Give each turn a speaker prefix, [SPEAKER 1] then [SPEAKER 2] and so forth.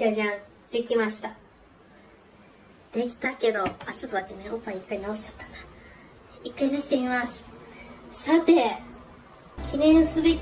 [SPEAKER 1] じゃじゃん。できました。できたけど、あ、ちょっと待ってね。おっぱい一回直しちゃったな。一回出してみます。さて、記念すべき